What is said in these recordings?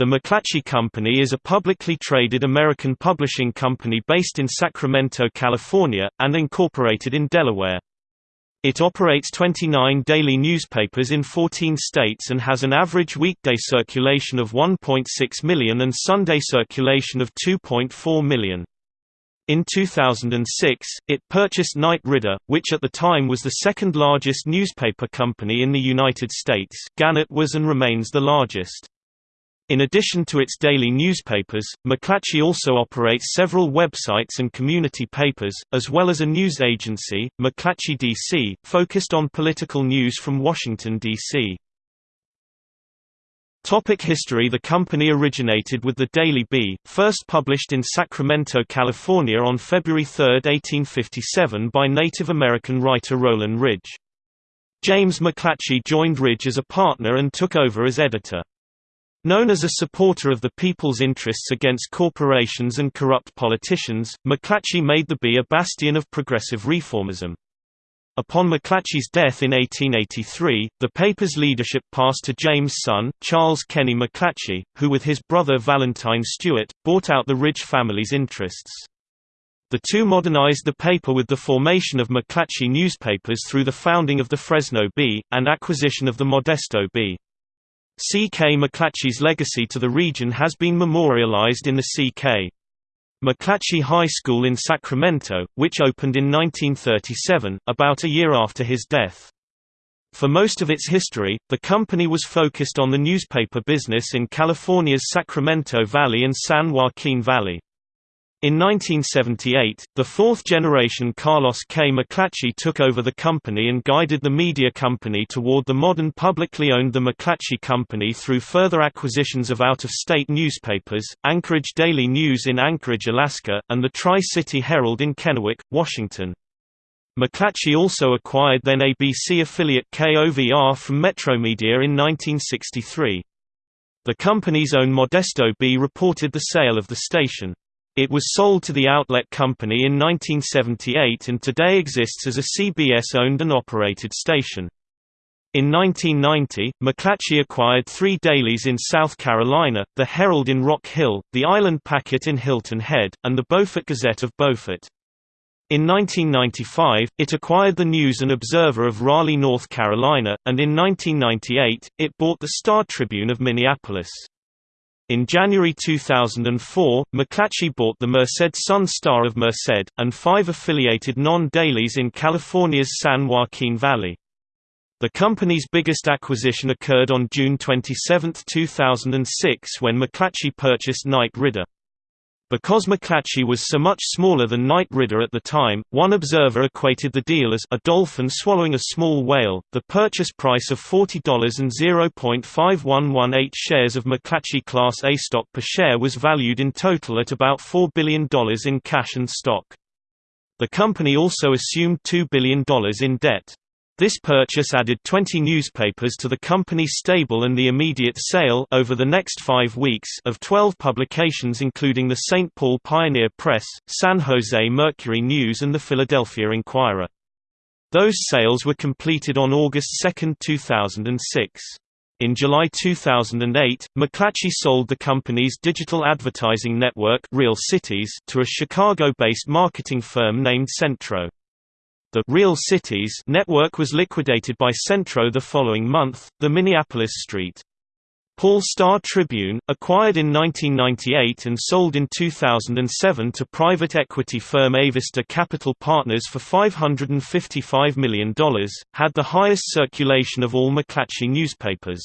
The McClatchy Company is a publicly traded American publishing company based in Sacramento, California, and incorporated in Delaware. It operates 29 daily newspapers in 14 states and has an average weekday circulation of 1.6 million and Sunday circulation of 2.4 million. In 2006, it purchased Knight Ridder, which at the time was the second largest newspaper company in the United States Gannett was and remains the largest. In addition to its daily newspapers, McClatchy also operates several websites and community papers, as well as a news agency, McClatchy DC, focused on political news from Washington, D.C. Topic history The company originated with the Daily Bee, first published in Sacramento, California on February 3, 1857 by Native American writer Rollin Ridge. James McClatchy joined Ridge as a partner and took over as editor. Known as a supporter of the people's interests against corporations and corrupt politicians, McClatchy made the Bee a bastion of progressive reformism. Upon McClatchy's death in 1883, the paper's leadership passed to James' son, Charles Kenny McClatchy, who with his brother Valentine Stuart, bought out the Ridge family's interests. The two modernized the paper with the formation of McClatchy newspapers through the founding of the Fresno Bee, and acquisition of the Modesto Bee. C.K. McClatchy's legacy to the region has been memorialized in the C.K. McClatchy High School in Sacramento, which opened in 1937, about a year after his death. For most of its history, the company was focused on the newspaper business in California's Sacramento Valley and San Joaquin Valley. In 1978, the fourth-generation Carlos K. McClatchy took over the company and guided the media company toward the modern publicly owned The McClatchy Company through further acquisitions of out-of-state newspapers, Anchorage Daily News in Anchorage, Alaska, and the Tri-City Herald in Kennewick, Washington. McClatchy also acquired then ABC affiliate KOVR from Metromedia in 1963. The company's own Modesto Bee reported the sale of the station. It was sold to the Outlet Company in 1978 and today exists as a CBS-owned and operated station. In 1990, McClatchy acquired three dailies in South Carolina, the Herald in Rock Hill, the Island Packet in Hilton Head, and the Beaufort Gazette of Beaufort. In 1995, it acquired the News and Observer of Raleigh, North Carolina, and in 1998, it bought the Star Tribune of Minneapolis. In January 2004, McClatchy bought the Merced Sun Star of Merced, and five affiliated non-dailies in California's San Joaquin Valley. The company's biggest acquisition occurred on June 27, 2006 when McClatchy purchased Knight Ridder. Because McClatchy was so much smaller than Knight Ridder at the time, one observer equated the deal as a dolphin swallowing a small whale. The purchase price of $40 and 0.5118 shares of McClatchy Class A stock per share was valued in total at about $4 billion in cash and stock. The company also assumed $2 billion in debt. This purchase added 20 newspapers to the company's stable and the immediate sale over the next five weeks of 12 publications including the St. Paul Pioneer Press, San Jose Mercury News and the Philadelphia Inquirer. Those sales were completed on August 2, 2006. In July 2008, McClatchy sold the company's digital advertising network Real Cities to a Chicago-based marketing firm named Centro. The Real Cities network was liquidated by Centro the following month. The Minneapolis St. Paul Star Tribune, acquired in 1998 and sold in 2007 to private equity firm Avista Capital Partners for $555 million, had the highest circulation of all McClatchy newspapers.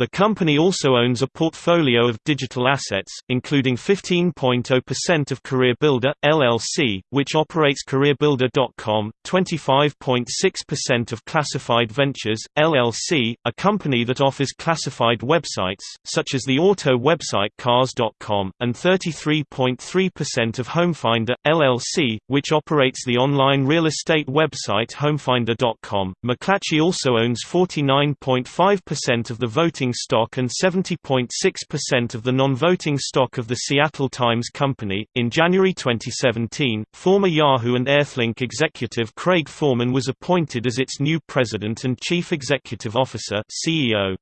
The company also owns a portfolio of digital assets, including 15.0% of CareerBuilder, LLC, which operates CareerBuilder.com, 25.6% of Classified Ventures, LLC, a company that offers classified websites, such as the auto website Cars.com, and 33.3% of Homefinder, LLC, which operates the online real estate website Homefinder.com. McClatchy also owns 49.5% of the voting voting stock and 70.6% of the non-voting stock of the Seattle Times Company. In January 2017, former Yahoo and Earthlink executive Craig Forman was appointed as its new president and chief executive officer (CEO).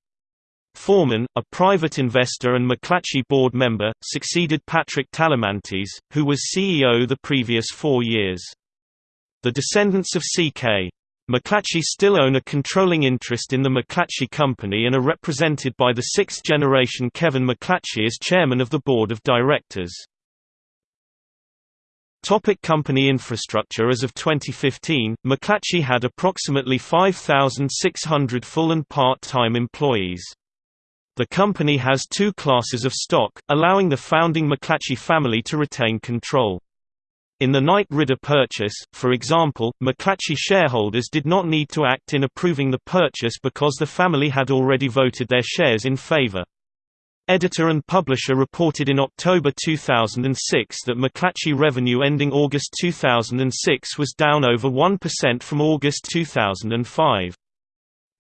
Foreman, a private investor and McClatchy board member, succeeded Patrick Talamantes, who was CEO the previous four years. The descendants of C.K. McClatchy still own a controlling interest in the McClatchy Company and are represented by the sixth-generation Kevin McClatchy as chairman of the board of directors. Topic company infrastructure As of 2015, McClatchy had approximately 5,600 full and part-time employees. The company has two classes of stock, allowing the founding McClatchy family to retain control. In the Knight Ridder purchase, for example, McClatchy shareholders did not need to act in approving the purchase because the family had already voted their shares in favor. Editor and publisher reported in October 2006 that McClatchy revenue ending August 2006 was down over 1% from August 2005.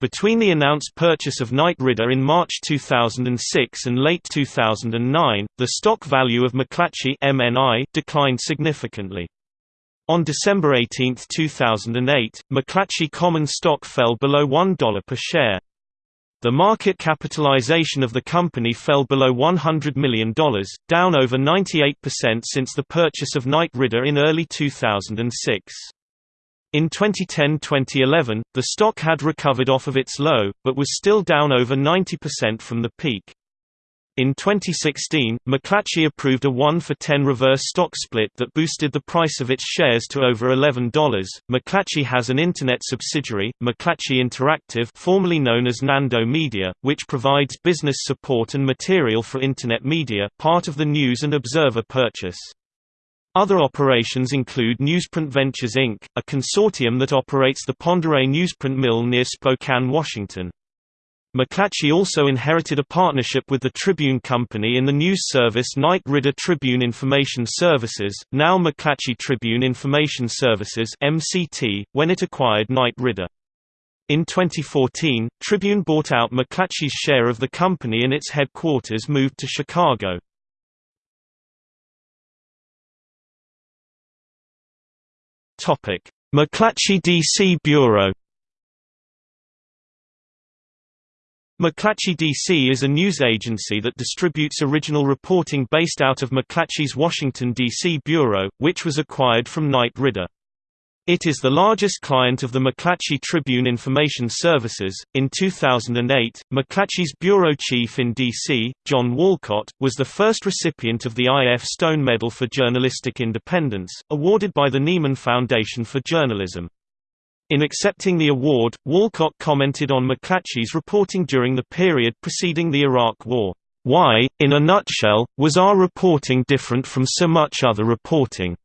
Between the announced purchase of Knight Ridder in March 2006 and late 2009, the stock value of McClatchy MNI declined significantly. On December 18, 2008, McClatchy common stock fell below $1 per share. The market capitalization of the company fell below $100 million, down over 98% since the purchase of Knight Ridder in early 2006. In 2010–2011, the stock had recovered off of its low, but was still down over 90% from the peak. In 2016, McClatchy approved a 1 for 10 reverse stock split that boosted the price of its shares to over $11. McClatchy has an internet subsidiary, McClatchy Interactive, formerly known as Nando Media, which provides business support and material for internet media, part of the News and Observer purchase. Other operations include Newsprint Ventures Inc., a consortium that operates the Oreille newsprint mill near Spokane, Washington. McClatchy also inherited a partnership with the Tribune Company in the news service Knight Ridder Tribune Information Services, now McClatchy Tribune Information Services (MCT), when it acquired Knight Ridder. In 2014, Tribune bought out McClatchy's share of the company and its headquarters moved to Chicago. Topic: McClatchy DC Bureau. McClatchy DC is a news agency that distributes original reporting based out of McClatchy's Washington, D.C. bureau, which was acquired from Knight Ridder. It is the largest client of the McClatchy Tribune Information Services. In 2008, McClatchy's bureau chief in D.C., John Walcott, was the first recipient of the I.F. Stone Medal for Journalistic Independence, awarded by the Nieman Foundation for Journalism. In accepting the award, Walcott commented on McClatchy's reporting during the period preceding the Iraq War. Why, in a nutshell, was our reporting different from so much other reporting?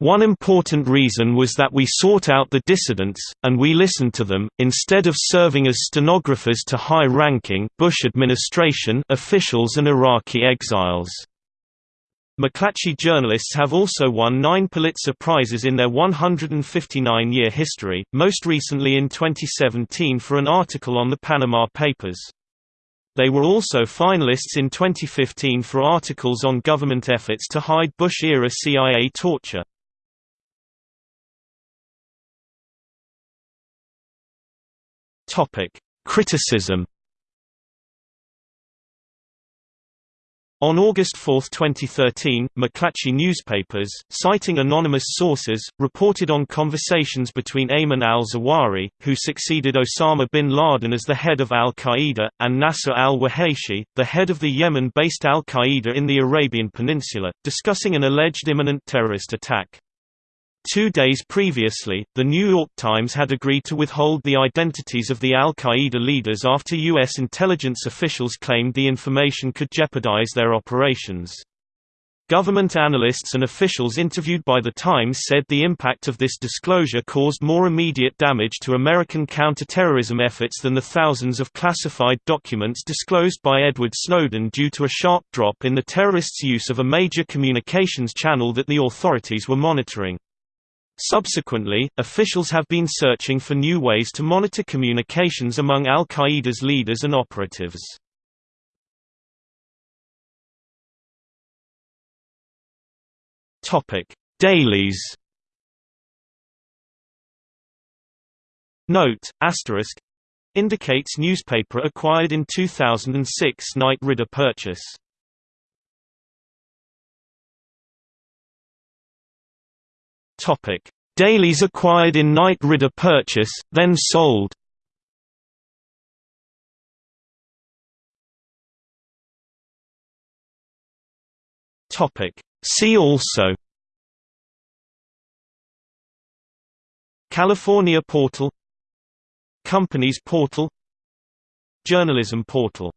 One important reason was that we sought out the dissidents, and we listened to them, instead of serving as stenographers to high-ranking Bush administration officials and Iraqi exiles. McClatchy journalists have also won nine Pulitzer Prizes in their 159-year history, most recently in 2017 for an article on the Panama Papers. They were also finalists in 2015 for articles on government efforts to hide Bush-era CIA torture. Topic: Criticism. On August 4, 2013, McClatchy newspapers, citing anonymous sources, reported on conversations between Ayman al-Zawahiri, who succeeded Osama bin Laden as the head of al-Qaeda, and Nasser al-Wahayshi, the head of the Yemen-based al-Qaeda in the Arabian Peninsula, discussing an alleged imminent terrorist attack. Two days previously, The New York Times had agreed to withhold the identities of the al-Qaeda leaders after U.S. intelligence officials claimed the information could jeopardize their operations. Government analysts and officials interviewed by The Times said the impact of this disclosure caused more immediate damage to American counterterrorism efforts than the thousands of classified documents disclosed by Edward Snowden due to a sharp drop in the terrorists' use of a major communications channel that the authorities were monitoring. Subsequently, officials have been searching for new ways to monitor communications among al-Qaeda's leaders and operatives. Dailies Note, asterisk Indicates newspaper acquired in 2006 Knight Ridder purchase. Topic: Dailies acquired in Knight Ridder purchase, then sold. Topic: See also. California Portal. Companies Portal. Journalism Portal